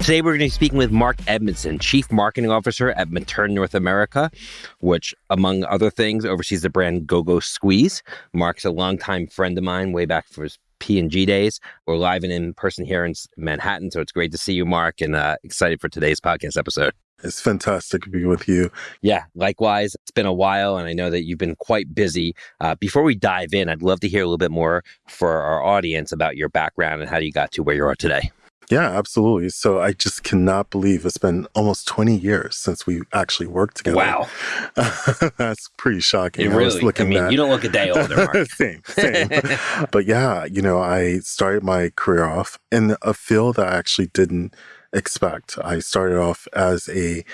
Today, we're going to be speaking with Mark Edmondson, Chief Marketing Officer at Materne North America, which, among other things, oversees the brand Go Go Squeeze. Mark's a longtime friend of mine, way back for his P&G days. We're live and in person here in Manhattan, so it's great to see you, Mark, and uh, excited for today's podcast episode. It's fantastic to be with you. Yeah, likewise. It's been a while, and I know that you've been quite busy. Uh, before we dive in, I'd love to hear a little bit more for our audience about your background and how you got to where you are today. Yeah, absolutely. So I just cannot believe it's been almost 20 years since we actually worked together. Wow. That's pretty shocking. It really, I, I mean, at... you don't look a day older, same, same. but yeah, you know, I started my career off in a field that I actually didn't expect. I started off as a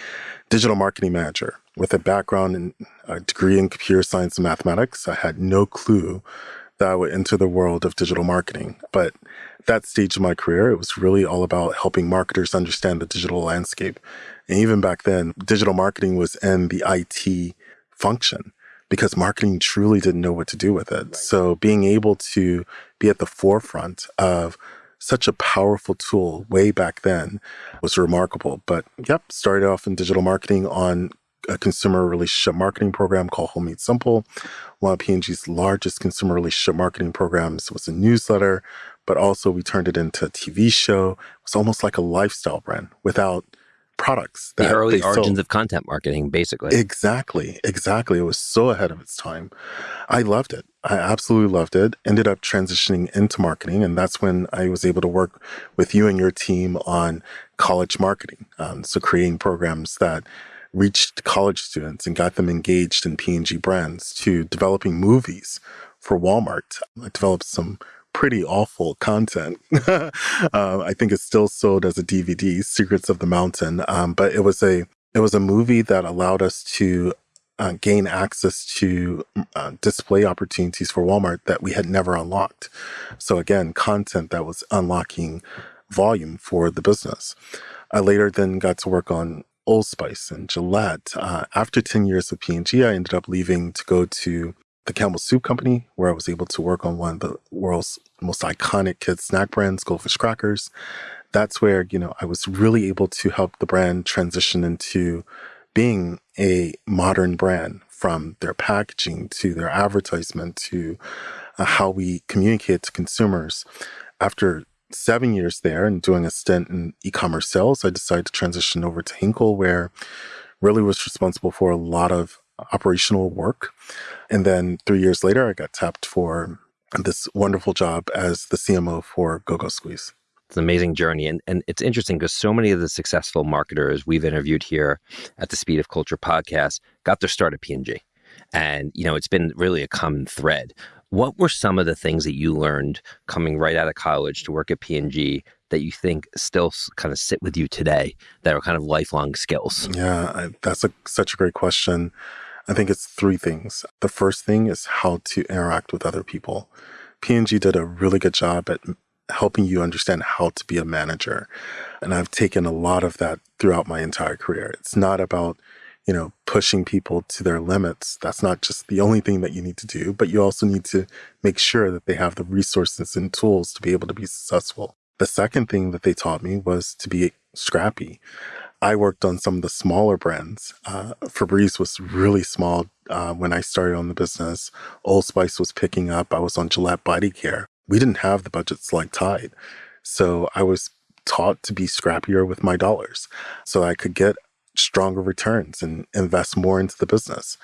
digital marketing manager with a background in a degree in computer science and mathematics. I had no clue that I would enter the world of digital marketing. But that stage of my career, it was really all about helping marketers understand the digital landscape. And even back then, digital marketing was in the IT function because marketing truly didn't know what to do with it. Right. So being able to be at the forefront of such a powerful tool way back then was remarkable. But yep, started off in digital marketing on a consumer relationship marketing program called Home Made Simple. One of P&G's largest consumer relationship marketing programs was a newsletter, but also we turned it into a TV show. It was almost like a lifestyle brand without products. the early origins sold. of content marketing, basically. Exactly, exactly. It was so ahead of its time. I loved it. I absolutely loved it. Ended up transitioning into marketing, and that's when I was able to work with you and your team on college marketing. Um, so creating programs that reached college students and got them engaged in P&G brands to developing movies for Walmart. I developed some pretty awful content. uh, I think it's still sold as a DVD, Secrets of the Mountain. Um, but it was a it was a movie that allowed us to uh, gain access to uh, display opportunities for Walmart that we had never unlocked. So again, content that was unlocking volume for the business. I later then got to work on Old Spice and Gillette. Uh, after 10 years with P&G, I ended up leaving to go to the Campbell Soup Company, where I was able to work on one of the world's most iconic kids snack brands, Goldfish Crackers. That's where, you know, I was really able to help the brand transition into being a modern brand from their packaging to their advertisement to uh, how we communicate to consumers. After seven years there and doing a stint in e-commerce sales, I decided to transition over to Hinkle, where really was responsible for a lot of operational work. And then three years later, I got tapped for this wonderful job as the CMO for GoGo Squeeze. It's an amazing journey. And, and it's interesting because so many of the successful marketers we've interviewed here at the Speed of Culture podcast got their start at P&G. And, you know, it's been really a common thread. What were some of the things that you learned coming right out of college to work at P&G that you think still kind of sit with you today that are kind of lifelong skills? Yeah, I, that's a, such a great question. I think it's three things. The first thing is how to interact with other people. P&G did a really good job at helping you understand how to be a manager. And I've taken a lot of that throughout my entire career. It's not about you know, pushing people to their limits. That's not just the only thing that you need to do, but you also need to make sure that they have the resources and tools to be able to be successful. The second thing that they taught me was to be scrappy. I worked on some of the smaller brands. Uh, Febreze was really small uh, when I started on the business. Old Spice was picking up. I was on Gillette Body Care. We didn't have the budgets like Tide. So I was taught to be scrappier with my dollars so I could get stronger returns and invest more into the business.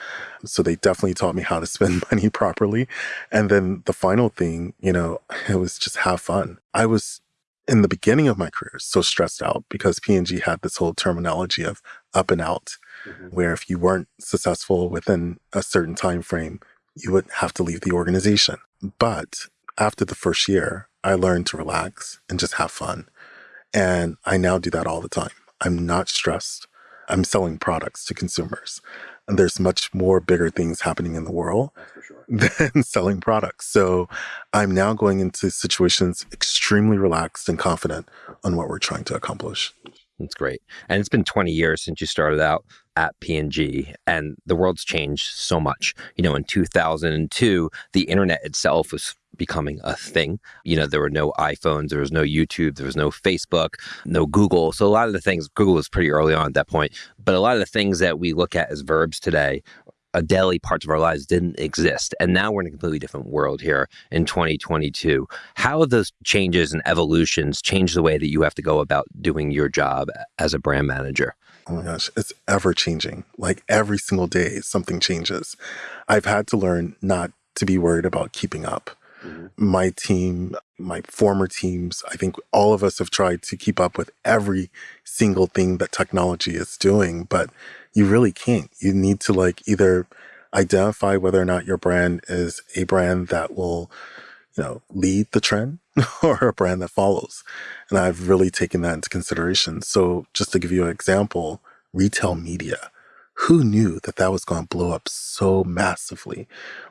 So they definitely taught me how to spend money properly. And then the final thing, you know, it was just have fun. I was in the beginning of my career so stressed out because P&G had this whole terminology of up and out, mm-hmm. where if you weren't successful within a certain time frame, you would have to leave the organization. But after the first year, I learned to relax and just have fun. And I now do that all the time. I'm not stressed. I'm selling products to consumers. And there's much more bigger things happening in the world sure. than selling products. So I'm now going into situations extremely relaxed and confident on what we're trying to accomplish. That's great. And it's been 20 years since you started out at P&G and the world's changed so much. You know, in 2002, the internet itself was becoming a thing. You know, there were no iPhones, there was no YouTube, there was no Facebook, no Google. So a lot of the things, Google was pretty early on at that point, but a lot of the things that we look at as verbs today a daily parts of our lives didn't exist. And now we're in a completely different world here in 2022. How have those changes and evolutions changed the way that you have to go about doing your job as a brand manager? Oh my gosh, it's ever changing. Like every single day, something changes. I've had to learn not to be worried about keeping up. Mm-hmm. My team, my former teams, I think all of us have tried to keep up with every single thing that technology is doing, but you really can't. You need to like either identify whether or not your brand is a brand that will, you know, lead the trend or a brand that follows. And I've really taken that into consideration. So just to give you an example, retail media. Who knew that that was going to blow up so massively?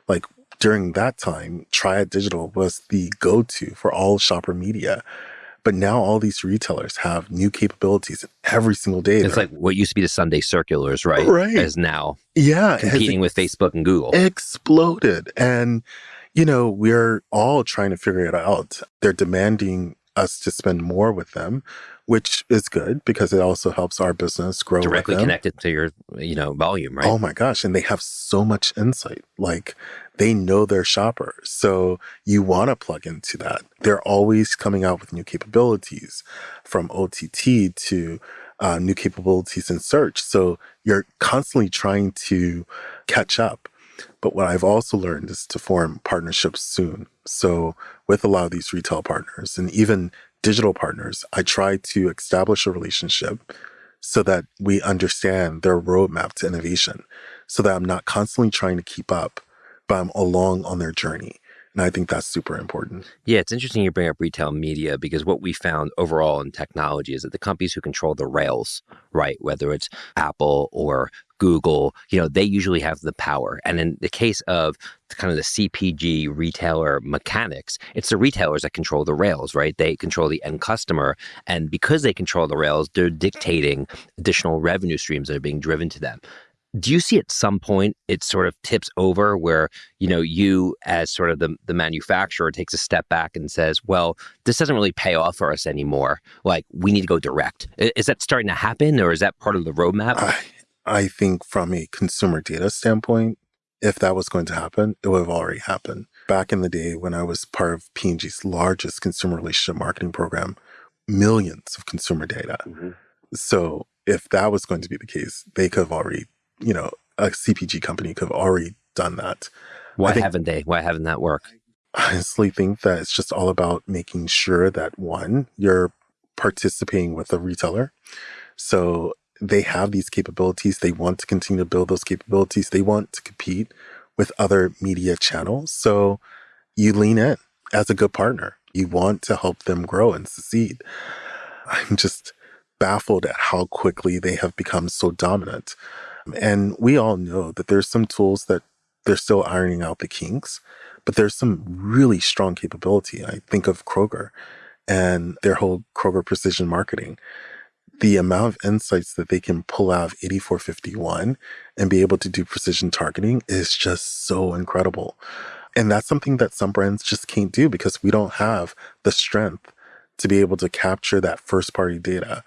Like during that time, Triad Digital was the go-to for all shopper media. But now all these retailers have new capabilities every single day. It's like what used to be the Sunday circulars, right? Right. Is now yeah, competing with Facebook and Google. Exploded. And, you know, we're all trying to figure it out. They're demanding us to spend more with them, which is good because it also helps our business grow directly connected to your you know volume right? Oh my gosh and they have so much insight like they know their shopper so you want to plug into that. They're always coming out with new capabilities from ott to uh, new capabilities in search so you're constantly trying to catch up but what I've also learned is to form partnerships soon. So with a lot of these retail partners and even digital partners, I try to establish a relationship so that we understand their roadmap to innovation so that I'm not constantly trying to keep up, but I'm along on their journey. And I think that's super important. Yeah, it's interesting you bring up retail media because what we found overall in technology is that the companies who control the rails, right, whether it's Apple or Google, you know, they usually have the power. And in the case of kind of the CPG retailer mechanics, it's the retailers that control the rails, right? They control the end customer. And because they control the rails, they're dictating additional revenue streams that are being driven to them do you see at some point it sort of tips over where you know you as sort of the, the manufacturer takes a step back and says well this doesn't really pay off for us anymore. Like we need to go direct. Is that starting to happen or is that part of the roadmap? I, I think from a consumer data standpoint if that was going to happen it would have already happened. Back in the day when i was part of p&g's largest consumer relationship marketing program millions of consumer data. Mm-hmm. so if that was going to be the case they could have already you know, a CPG company could have already done that. Why think, haven't they? Why haven't that worked? I honestly think that it's just all about making sure that one, you're participating with a retailer. So they have these capabilities. They want to continue to build those capabilities. They want to compete with other media channels. So you lean in as a good partner. You want to help them grow and succeed. I'm just baffled at how quickly they have become so dominant. And we all know that there's some tools that they're still ironing out the kinks, but there's some really strong capability. I think of Kroger and their whole Kroger precision marketing. The amount of insights that they can pull out of 8451 and be able to do precision targeting is just so incredible. And that's something that some brands just can't do because we don't have the strength to be able to capture that first party data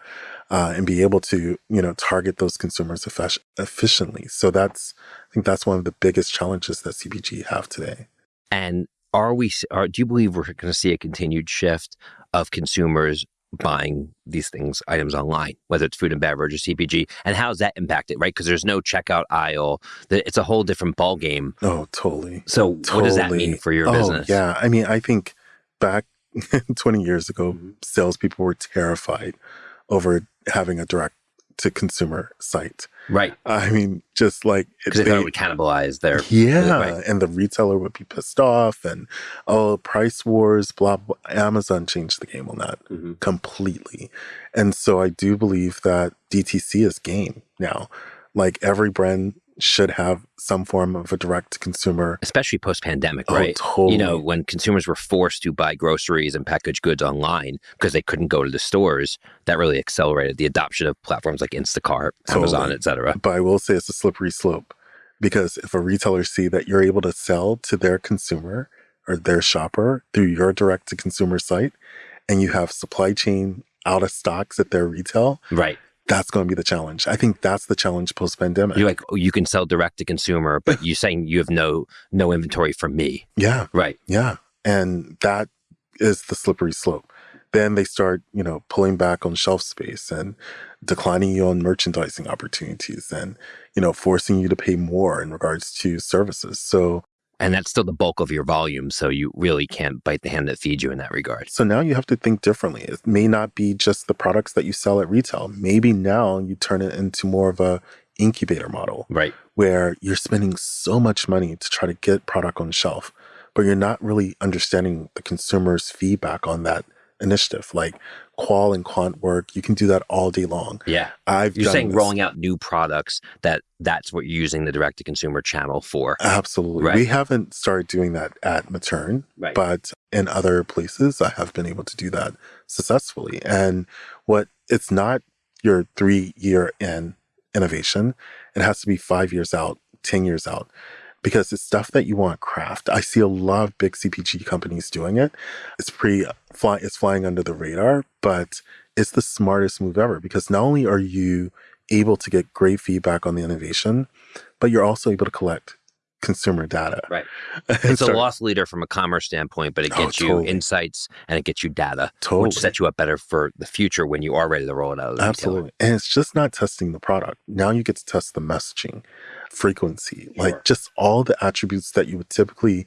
uh, and be able to you know target those consumers efficiently. So that's I think that's one of the biggest challenges that CPG have today. And are we? Are, do you believe we're going to see a continued shift of consumers buying these things, items online, whether it's food and beverage or CPG, and how's that impacted, right? Because there's no checkout aisle. It's a whole different ball game. Oh, totally. So, totally. what does that mean for your oh, business? Yeah, I mean, I think back 20 years ago, mm-hmm. salespeople were terrified over having a direct to consumer site. Right. I mean, just like because they, thought it would cannibalize their yeah, right. and the retailer would be pissed off, and oh, price wars, blah. blah. Amazon changed the game on that mm-hmm. completely, and so I do believe that DTC is game now. Like every brand should have some form of a direct consumer. Especially post pandemic, Oh, right? totally. You know, when consumers were forced to buy groceries and packaged goods online because they couldn't go to the stores, that really accelerated the adoption of platforms like Instacart, Amazon, Totally. et cetera. But I will say it's a slippery slope because if a retailer see that you're able to sell to their consumer or their shopper through your direct to consumer site and you have supply chain out of stocks at their retail, Right. That's going to be the challenge. I think that's the challenge post pandemic. You're like, oh, you can sell direct to consumer, but you're saying you have no no inventory from me. yeah, Right. yeah. And that is the slippery slope. Then they start, you know, pulling back on shelf space and declining you on merchandising opportunities and, you know, forcing you to pay more in regards to services. So And that's still the bulk of your volume. So you really can't bite the hand that feeds you in that regard. So now you have to think differently. It may not be just the products that you sell at retail. Maybe now you turn it into more of a incubator model Right. where you're spending so much money to try to get product on the shelf, but you're not really understanding the consumer's feedback on that initiative. Like qual and quant work, you can do that all day long. Yeah. I've You're done saying this. rolling out new products that that's what you're using the direct to consumer channel for. Absolutely. Right. We haven't started doing that at Materne, Right. but in other places, I have been able to do that successfully. And what it's not your three year in innovation, it has to be five years out, 10 years out, because it's stuff that you want craft. I see a lot of big CPG companies doing it. It's pretty uh, fly, it's flying under the radar, but it's the smartest move ever because not only are you able to get great feedback on the innovation, but you're also able to collect consumer data. Right. It's a start- loss leader from a commerce standpoint, but it Oh, gets you totally. insights and it gets you data, Totally. which sets you up better for the future when you are ready to roll it out. Of the retailer. Absolutely. And it's just not testing the product. Now you get to test the messaging, frequency, Sure. like just all the attributes that you would typically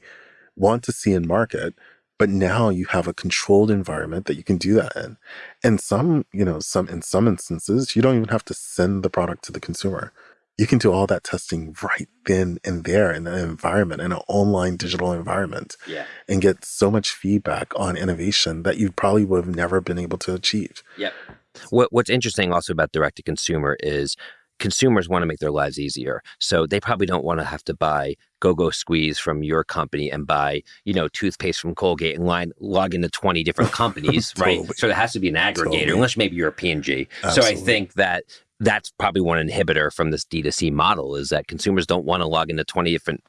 want to see in market. But now you have a controlled environment that you can do that in. And some, you know, some in some instances, you don't even have to send the product to the consumer. You can do all that testing right then and there in an environment, in an online digital environment, Yeah. and get so much feedback on innovation that you probably would have never been able to achieve. Yep. What, what's interesting also about direct to consumer is consumers want to make their lives easier. So they probably don't want to have to buy go-go squeeze from your company and buy, you know, toothpaste from Colgate and line, log into 20 different companies, right? So there has to be an aggregator, Totally. unless maybe you're a P&G. So I think that that's probably one inhibitor from this D2C model is that consumers don't want to log into 20 different,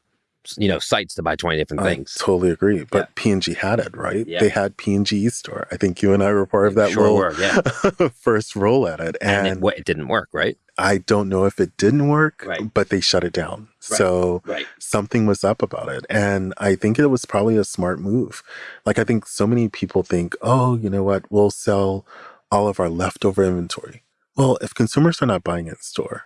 you know, sites to buy 20 different I things. totally agree. But P&G had it, right? Yeah. They had P&G store. I think you and I were part of that Sure little were, yeah. first roll at it. And, And, it, what, it didn't work, right? I don't know if it didn't work, Right. but they shut it down. Right. So Right. something was up about it. And I think it was probably a smart move. Like I think so many people think, oh, you know what, we'll sell all of our leftover inventory. Well, if consumers are not buying it in store,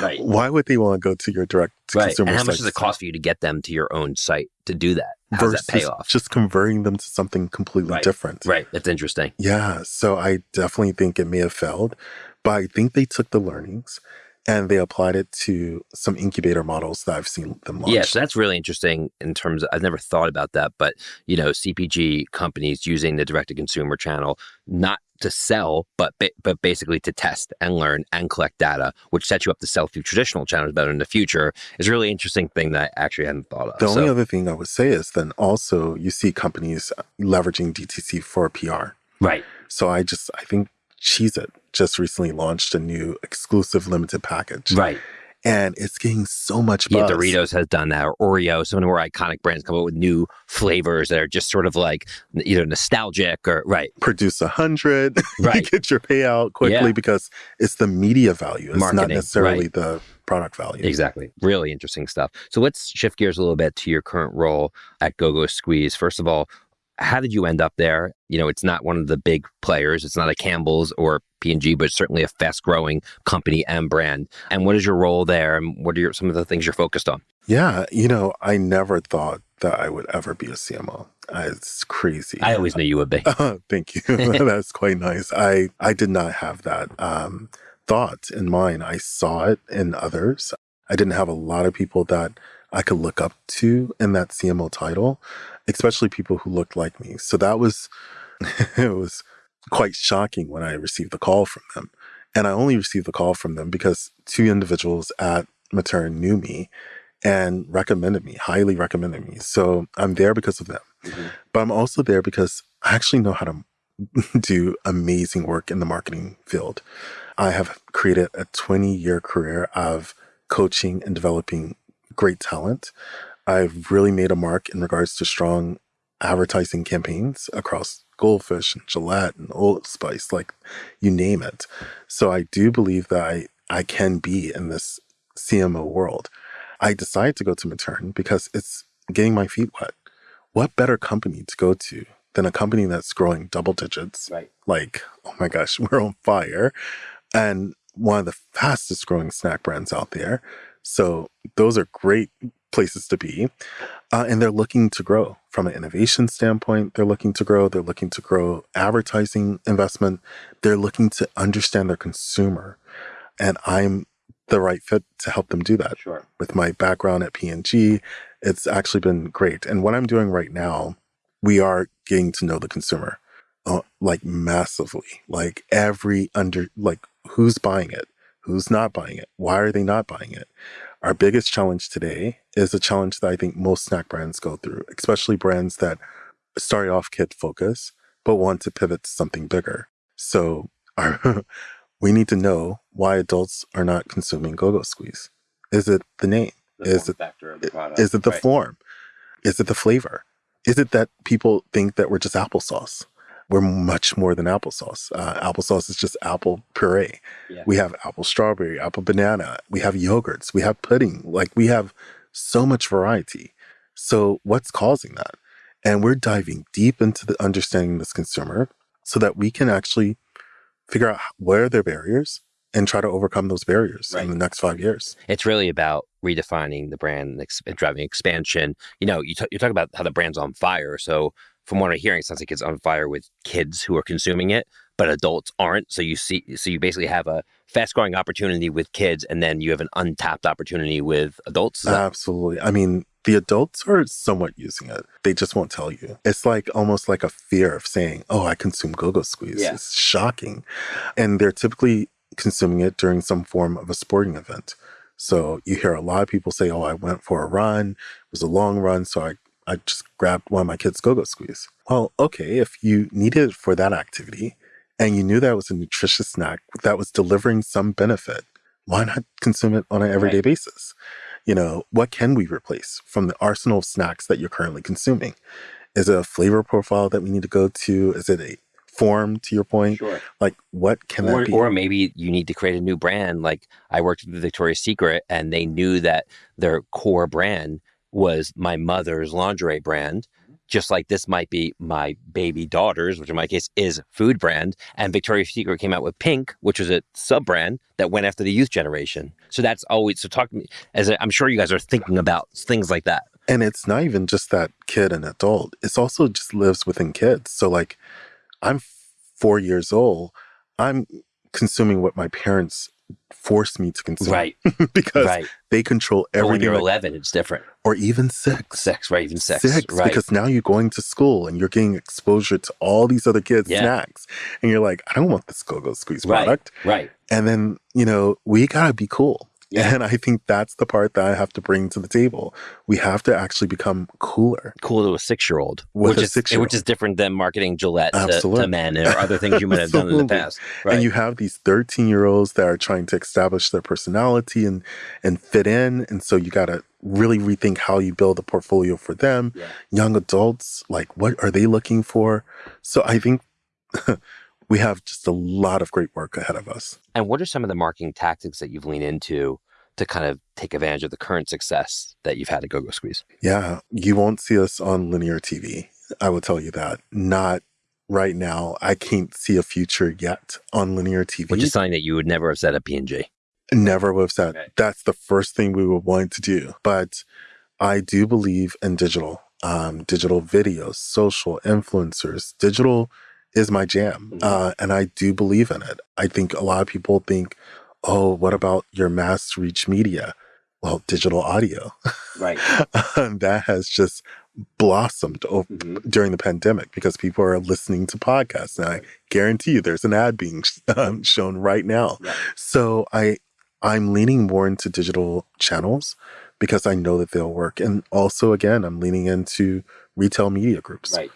Right. why would they want to go to your direct to Right. consumer And how much does it cost for you to get them to your own site to do that? How does versus that pay off? just converting them to something completely Right. different? Right. That's interesting. Yeah, so I definitely think it may have failed, but I think they took the learnings and they applied it to some incubator models that I've seen them launch. Yeah, so that's really interesting in terms of I've never thought about that, but you know, CPG companies using the direct to consumer channel not to sell, but but basically to test and learn and collect data, which sets you up to sell through traditional channels better in the future, is a really interesting thing that I actually hadn't thought of. the only So, other thing I would say is then also you see companies uh, leveraging DTC for PR. right, So I just I think Cheez It just recently launched a new exclusive limited package. right. And it's getting so much buzz. Yeah. Doritos has done that, or Oreo. Some of the more iconic brands come up with new flavors that are just sort of like either nostalgic or right, Produce a hundred, Right. get your payout quickly Yeah. because it's the media value. It's not Marketing, necessarily right. the product value. Exactly. Really interesting stuff. So let's shift gears a little bit to your current role at GoGo Squeeze. First of all, how did you end up there? You know, it's not one of the big players. It's not a Campbell's or P&G, but it's certainly a fast-growing company and brand. And what is your role there? And what are your, some of the things you're focused on? Yeah, you know, I never thought that I would ever be a CMO. It's crazy. I always knew you would be. Thank you. That's quite nice. I I did not have that um, thought in mind. I saw it in others. I didn't have a lot of people that I could look up to in that CMO title, especially people who looked like me. So that was it was quite shocking when I received the call from them. And I only received the call from them because two individuals at Materne knew me and recommended me, highly recommended me. So I'm there because of them. Mm-hmm. But I'm also there because I actually know how to do amazing work in the marketing field. I have created a 20 year career of coaching and developing great talent. I've really made a mark in regards to strong advertising campaigns across Goldfish and Gillette and Old Spice, like you name it. So I do believe that I, I can be in this CMO world. I decided to go to Materne because it's getting my feet wet. What better company to go to than a company that's growing double digits? Right. Like, oh my gosh, we're on fire. And one of the fastest growing snack brands out there. So those are great places to be. Uh, and they're looking to grow from an innovation standpoint. They're looking to grow. They're looking to grow advertising investment. They're looking to understand their consumer. And I'm the right fit to help them do that. Sure. With my background at P&G, it's actually been great. And what I'm doing right now, we are getting to know the consumer uh, like massively. Like every under, like who's buying it? Who's not buying it? Why are they not buying it? Our biggest challenge today is a challenge that I think most snack brands go through, especially brands that start off kid focus, but want to pivot to something bigger. So our, we need to know why adults are not consuming go-go squeeze. Is it the name? The is it the is it the right. form? Is it the flavor? Is it that people think that we're just applesauce? We're much more than applesauce. Uh, applesauce is just apple puree. Yeah. We have apple strawberry, apple banana. We have yogurts. We have pudding. Like we have so much variety. So what's causing that? And we're diving deep into the understanding this consumer so that we can actually figure out where their barriers and try to overcome those barriers right. in the next five years. It's really about redefining the brand and driving expansion. You know, you, you talk about how the brand's on fire. So from what I'm hearing, it sounds like it's on fire with kids who are consuming it, but adults aren't. So you see, so you basically have a fast growing opportunity with kids, and then you have an untapped opportunity with adults. Absolutely. I mean, the adults are somewhat using it. They just won't tell you. It's like almost like a fear of saying, "Oh, I consume go-go squeeze." Yeah. It's shocking, and they're typically consuming it during some form of a sporting event. So you hear a lot of people say, "Oh, I went for a run. It was a long run, so I I just grabbed one of my kids' go-go squeeze. Well, okay, if you needed it for that activity and you knew that was a nutritious snack that was delivering some benefit, why not consume it on an everyday right. basis? You know, what can we replace from the arsenal of snacks that you're currently consuming? Is it a flavor profile that we need to go to? Is it a form to your point? Sure. Like what can or, that be? Or maybe you need to create a new brand. Like I worked with Victoria's Secret and they knew that their core brand was my mother's lingerie brand, mm-hmm. just like this might be my baby daughter's, which in my case is food brand. And Victoria's Secret came out with Pink, which was a sub brand that went after the youth generation. So that's always so talk to me as i am sure you guys are thinking about things like that. And it's not even just that kid and adult. It's also just lives within kids. So like I'm four years old. I'm consuming what my parents force me to consume. Right. because right. they control everything. when you're 11, it's different. Or even six. Six, right? Even six. Six, right. because now you're going to school and you're getting exposure to all these other kids' yeah. snacks. And you're like, I don't want this go-go squeeze right. product. Right. And then, you know, we gotta be cool. Yeah. And I think that's the part that I have to bring to the table. We have to actually become cooler. Cool to a six year old. Which is which is different than marketing Gillette to, to, men or other things you might have done in the past. Right. And you have these 13 year olds that are trying to establish their personality and and fit in. And so you gotta really rethink how you build a portfolio for them. Yeah. Young adults, like what are they looking for? So I think we have just a lot of great work ahead of us. And what are some of the marketing tactics that you've leaned into to kind of take advantage of the current success that you've had at GoGo Squeeze? Yeah, you won't see us on linear TV. I will tell you that. Not right now. I can't see a future yet on linear TV. Which is something that you would never have said at P&G. Never would have said. Okay. That's the first thing we would want to do. But I do believe in digital, um, digital videos, social influencers, digital is my jam. Mm-hmm. Uh, and I do believe in it. I think a lot of people think, oh, what about your mass reach media? Well, digital audio. Right. that has just blossomed mm-hmm. during the pandemic because people are listening to podcasts. And I guarantee you there's an ad being um, shown right now. Yeah. So I, I'm leaning more into digital channels because I know that they'll work. And also, again, I'm leaning into retail media groups. Right.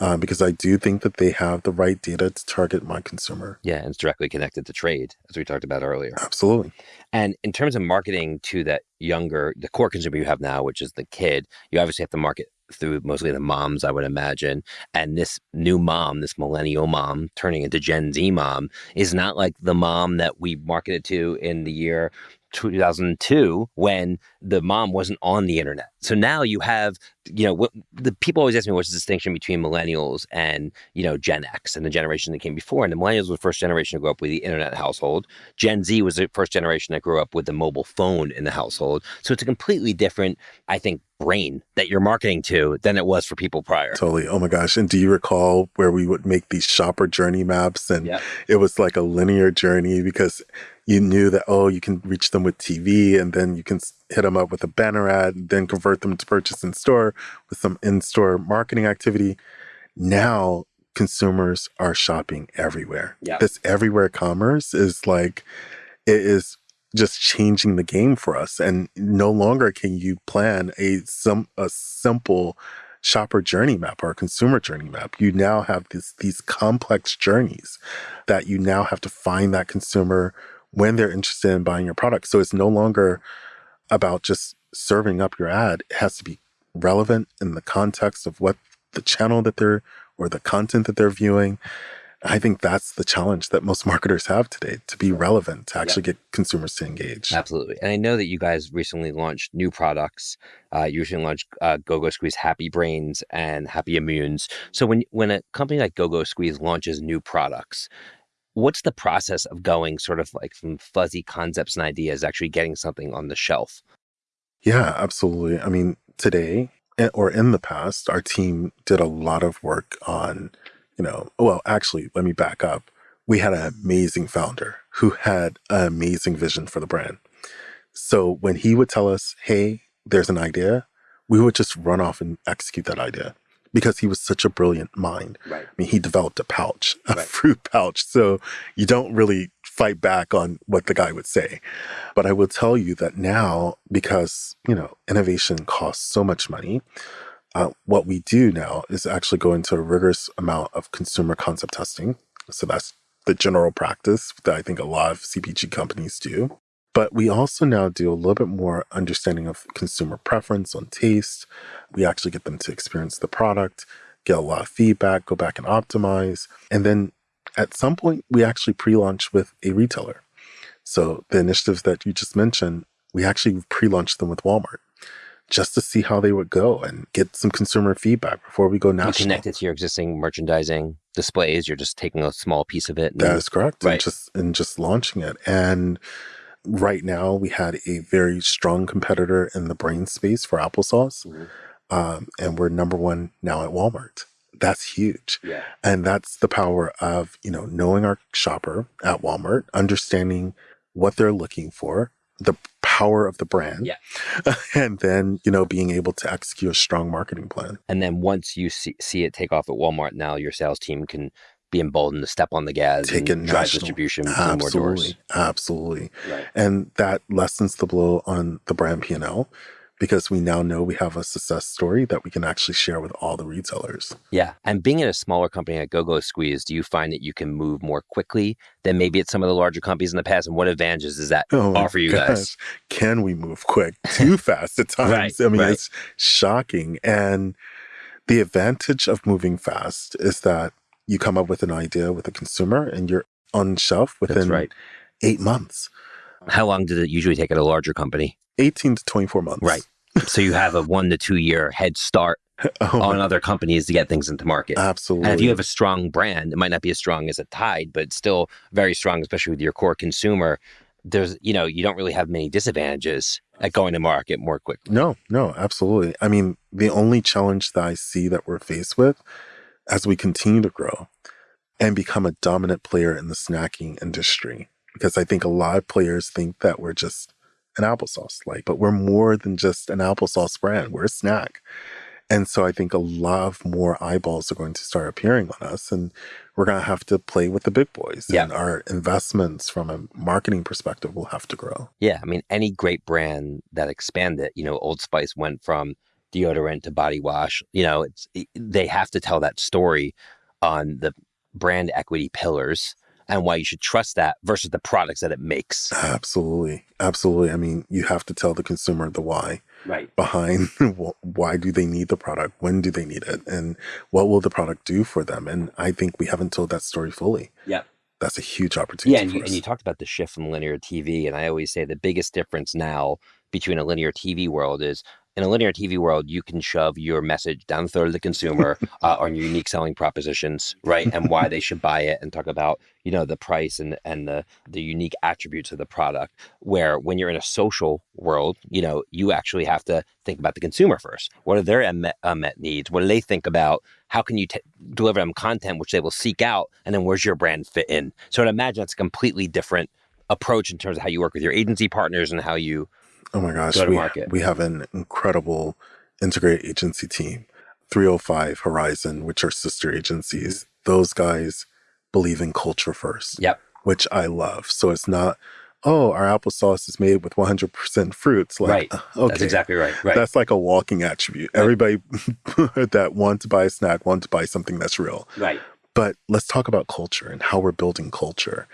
Uh, because I do think that they have the right data to target my consumer. Yeah, and it's directly connected to trade, as we talked about earlier. Absolutely. And in terms of marketing to that younger, the core consumer you have now, which is the kid, you obviously have to market through mostly the moms, I would imagine. And this new mom, this millennial mom turning into Gen Z mom, is not like the mom that we marketed to in the year 2002 when the mom wasn't on the internet. So now you have, you know, what, the people always ask me what's the distinction between millennials and, you know, Gen X and the generation that came before. And the millennials were the first generation to grow up with the internet household. Gen Z was the first generation that grew up with the mobile phone in the household. So it's a completely different, I think, brain that you're marketing to than it was for people prior. Totally. Oh my gosh. And do you recall where we would make these shopper journey maps and yep. it was like a linear journey because you knew that, oh, you can reach them with TV and then you can hit them up with a banner ad, and then convert them to purchase in store with some in store marketing activity. Now consumers are shopping everywhere. Yep. This everywhere commerce is like, it is just changing the game for us. And no longer can you plan a some a simple shopper journey map or a consumer journey map. You now have this these complex journeys that you now have to find that consumer when they're interested in buying your product. So it's no longer about just serving up your ad. It has to be relevant in the context of what the channel that they're or the content that they're viewing. I think that's the challenge that most marketers have today to be relevant, to actually get consumers to engage. Absolutely. And I know that you guys recently launched new products. Uh, you recently launched uh, GoGo Squeeze Happy Brains and Happy Immunes. So when, when a company like GoGo Squeeze launches new products, what's the process of going sort of like from fuzzy concepts and ideas, actually getting something on the shelf? Yeah, absolutely. I mean, today eh, or in the past, our team did a lot of work on you know, well, actually, let me back up. We had an amazing founder who had an amazing vision for the brand. So when he would tell us, hey, there's an idea, we would just run off and execute that idea because he was such a brilliant mind. Right. I mean, he developed a pouch, a right. fruit pouch. So you don't really fight back on what the guy would say. But I will tell you that now, because, you know, innovation costs so much money, uh, what we do now is actually go into a rigorous amount of consumer concept testing. So that's the general practice that I think a lot of CPG companies do. But we also now do a little bit more understanding of consumer preference on taste. We actually get them to experience the product, get a lot of feedback, go back and optimize. And then at some point, we actually pre launch with a retailer. So the initiatives that you just mentioned, we actually pre launched them with Walmart just to see how they would go and get some consumer feedback before we go national. You connect it to your existing merchandising displays. You're just taking a small piece of it. that is correct. Right. And just and just launching it. And right now we had a very strong competitor in the brain space for applesauce. Mm -hmm. um, and we're number one now at Walmart. That's huge. Yeah. And that's the power of, you know, knowing our shopper at Walmart, understanding what they're looking for, the power of the brand. Yeah. And then, you know, being able to execute a strong marketing plan. And then once you see, see it take off at Walmart, now your sales team can be emboldened to step on the gas take and drive national. distribution absolutely, more doors. Absolutely. Right. And that lessens the blow on the brand P&L because we now know we have a success story that we can actually share with all the retailers. Yeah. And being in a smaller company like GoGo Squeeze, do you find that you can move more quickly than maybe at some of the larger companies in the past? And what advantages does that oh offer you gosh. guys? Can we move quick? Too fast at times. right, I mean, right. it's shocking. And the advantage of moving fast is that you come up with an idea with a consumer and you're on shelf within right. eight months. How long did it usually take at a larger company? 18 to 24 months. Right. so you have a one to two year head start oh on other companies to get things into market. Absolutely. And if you have a strong brand, it might not be as strong as a Tide, but still very strong, especially with your core consumer. There's, you know, you don't really have many disadvantages at going to market more quickly. No, no, absolutely. I mean, the only challenge that I see that we're faced with as we continue to grow and become a dominant player in the snacking industry, because I think a lot of players think that we're just an applesauce like, but we're more than just an applesauce brand. We're a snack. And so I think a lot of more eyeballs are going to start appearing on us and we're going to have to play with the big boys. Yeah. And our investments from a marketing perspective will have to grow. Yeah. I mean, any great brand that expanded, you know, Old Spice went from deodorant to body wash, you know, it's, they have to tell that story on the brand equity pillars and why you should trust that versus the products that it makes. Absolutely. Absolutely. I mean, you have to tell the consumer the why Right. behind why do they need the product? When do they need it? And what will the product do for them? And I think we haven't told that story fully. Yep. That's a huge opportunity. Yeah, and you, and you talked about the shift from linear TV, and I always say the biggest difference now between a linear TV world is in a linear TV world, you can shove your message down the throat of the consumer uh, on your unique selling propositions, right, and why they should buy it, and talk about you know the price and and the the unique attributes of the product. Where when you're in a social world, you know you actually have to think about the consumer first. What are their unmet, unmet needs? What do they think about? How can you t- deliver them content which they will seek out, and then where's your brand fit in? So I'd imagine that's a completely different approach in terms of how you work with your agency partners and how you Oh my gosh, go to we, market. we have an incredible integrated agency team. 305 Horizon, which are sister agencies, those guys believe in culture first, Yep. which I love. So it's not, oh, our applesauce is made with 100% fruits. Like, right. okay, That's exactly right. Right. that's like a walking attribute. Right. Everybody that want to buy a snack want to buy something that's real. right. But let's talk about culture and how we're building culture.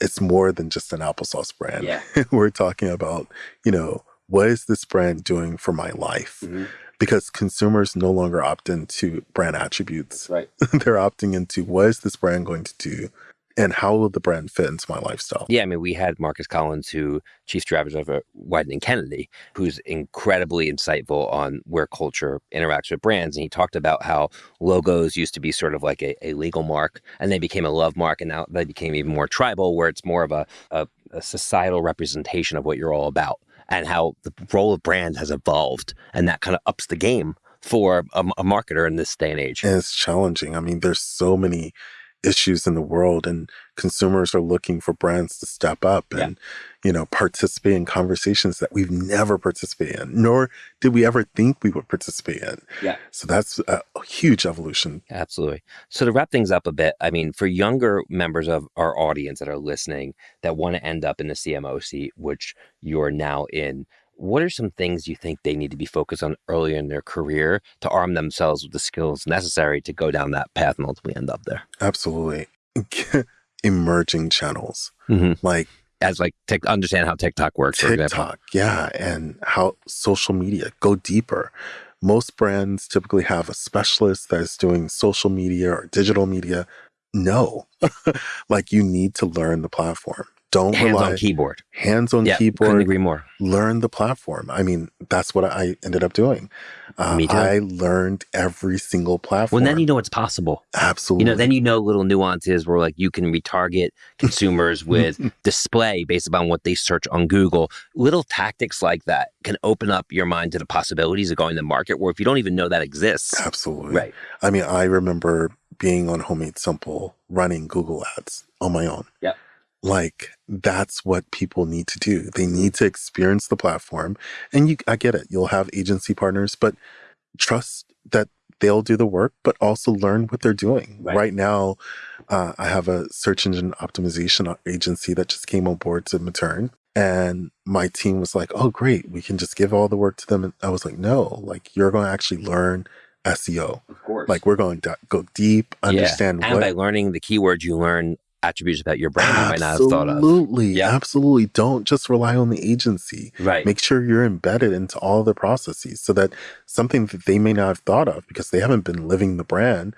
It's more than just an applesauce brand. Yeah. we're talking about, you know, what is this brand doing for my life? Mhm. Because consumers no longer opt into brand attributes. Right. They're opting into what is this brand going to do and how will the brand fit into my lifestyle? Yeah, I mean, we had Marcus Collins, who chief strategist over uh, Wieden and Kennedy, who's incredibly insightful on where culture interacts with brands. And he talked about how logos used to be sort of like a, a legal mark, and they became a love mark, and now they became even more tribal, where it's more of a, a, a societal representation of what you're all about, and how the role of brand has evolved, and that kind of ups the game for a, a marketer in this day and age. And it's challenging. I mean, there's so many issues in the world and consumers are looking for brands to step up Yeah. and you know participate in conversations that we've never participated in nor did we ever think we would participate in Yeah. so that's a, a huge evolution Absolutely. So to wrap things up a bit, I mean, for younger members of our audience that are listening that want to end up in the CMO seat, which you're now in, what are some things you think they need to be focused on earlier in their career to arm themselves with the skills necessary to go down that path and ultimately end up there? absolutely emerging channels Mm-hmm. like As like tic- understand how TikTok works, for example. TikTok, yeah, and how social media go deeper. Most brands typically have a specialist that is doing social media or digital media. No, like you need to learn the platform. Don't Hands rely on keyboard. hands on Yeah, couldn't keyboard. agree more. Learn the platform. I mean, that's what I ended up doing. Uh, Me too. I learned every single platform. Well, then you know it's possible. absolutely. You know, then you know little nuances where like you can retarget consumers with display based upon what they search on Google. Little tactics like that can open up your mind to the possibilities of going to the market where if you don't even know that exists. absolutely. Right. I mean, I remember being on Homemade Simple running Google ads on my own. Yep. Like that's what people need to do. They need to experience the platform. And you I get it. You'll have agency partners, but trust that they'll do the work, but also learn what they're doing. Right. Right, now, uh, I have a search engine optimization agency that just came on board to Materne. And my team was like, oh, great. We can just give all the work to them. And I was like, no, like you're going to actually learn SEO. Of course. Like we're going to go deep, understand and what by learning the keywords, you learn attributes about your brand you might not have thought of. Absolutely. Yeah. Absolutely. Don't just rely on the agency. Right. Make sure you're embedded into all the processes so that something that they may not have thought of because they haven't been living the brand,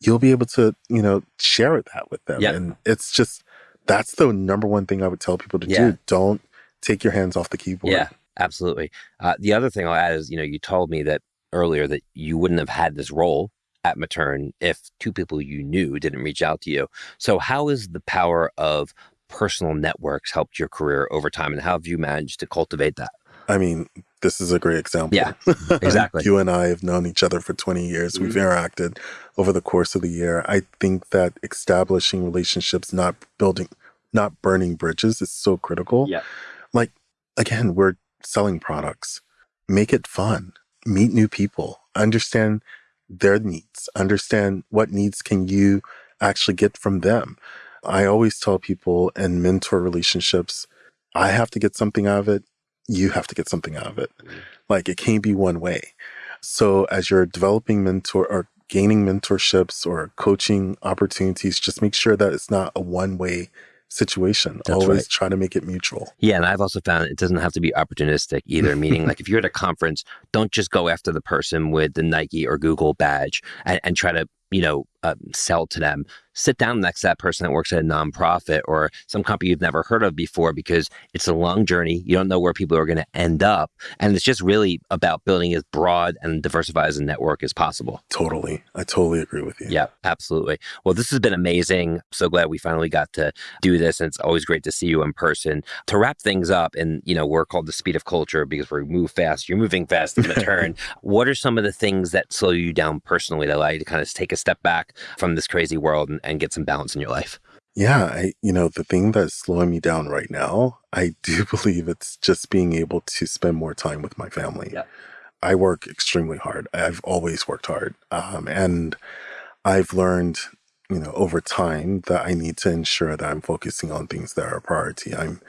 you'll be able to, you know, share that with them. Yeah. And it's just that's the number one thing I would tell people to Yeah. do. Don't take your hands off the keyboard. Yeah, absolutely. Uh, the other thing I'll add is, you know, you told me that earlier that you wouldn't have had this role at Materne if two people you knew didn't reach out to you. So, how has the power of personal networks helped your career over time, and how have you managed to cultivate that? I mean, this is a great example. Yeah, exactly. you and I have known each other for 20 years. We've Mhm. interacted over the course of the year. I think that establishing relationships, not building, not burning bridges is so critical. Yeah. Like, again, we're selling products. Make it fun. Meet new people. understand their needs, understand what needs can you actually get from them. I always tell people in mentor relationships, I have to get something out of it. You have to get something out of it. Mm-hmm. Like it can't be one way. So as you're developing mentor or gaining mentorships or coaching opportunities, just make sure that it's not a one way situation. That's Always right. try to make it mutual. Yeah. And I've also found it doesn't have to be opportunistic either, meaning like if you're at a conference, don't just go after the person with the Nike or Google badge and, and try to, you know, uh, sell to them sit down next to that person that works at a nonprofit or some company you've never heard of before because it's a long journey. You don't know where people are going to end up. And it's just really about building as broad and diversified as a network as possible. Totally. I totally agree with you. Yeah, absolutely. Well, this has been amazing. So glad we finally got to do this. And it's always great to see you in person. To wrap things up, and you know, we're called the speed of culture because we move fast. You're moving fast in the turn. what are some of the things that slow you down personally that allow you to kind of take a step back from this crazy world and, and get some balance in your life? Yeah, I you know, the thing that's slowing me down right now, I do believe it's just being able to spend more time with my family. Yeah. I work extremely hard. I've always worked hard. Um, and I've learned, you know, over time that I need to ensure that I'm focusing on things that are a priority. I'm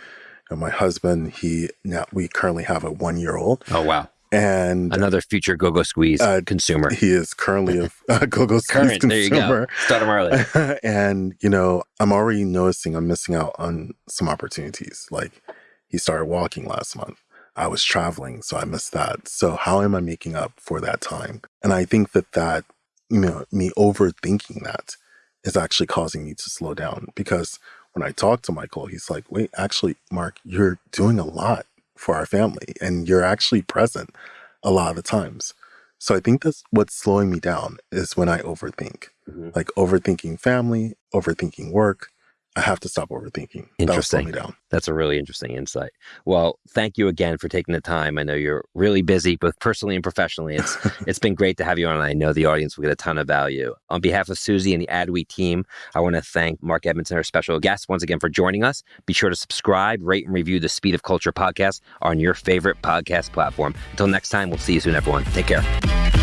you know, my husband, he now we currently have a one year old. Oh wow and another future go-go squeeze uh, consumer. He is currently a, a go-go squeeze consumer. There you go. Start him early. and you know, I'm already noticing I'm missing out on some opportunities. Like he started walking last month. I was traveling, so I missed that. So how am I making up for that time? And I think that that you know me overthinking that is actually causing me to slow down because when I talk to Michael, he's like, "Wait, actually, Mark, you're doing a lot for our family and you're actually present a lot of the times. So I think that's what's slowing me down is when I overthink, mm-hmm. like overthinking family, overthinking work, I have to stop overthinking. Interesting. That That's a really interesting insight. Well, thank you again for taking the time. I know you're really busy, both personally and professionally. It's it's been great to have you on. I know the audience will get a ton of value. On behalf of Susie and the Adweek team, I want to thank Mark Edmondson, our special guest, once again for joining us. Be sure to subscribe, rate, and review the Speed of Culture podcast on your favorite podcast platform. Until next time, we'll see you soon, everyone. Take care.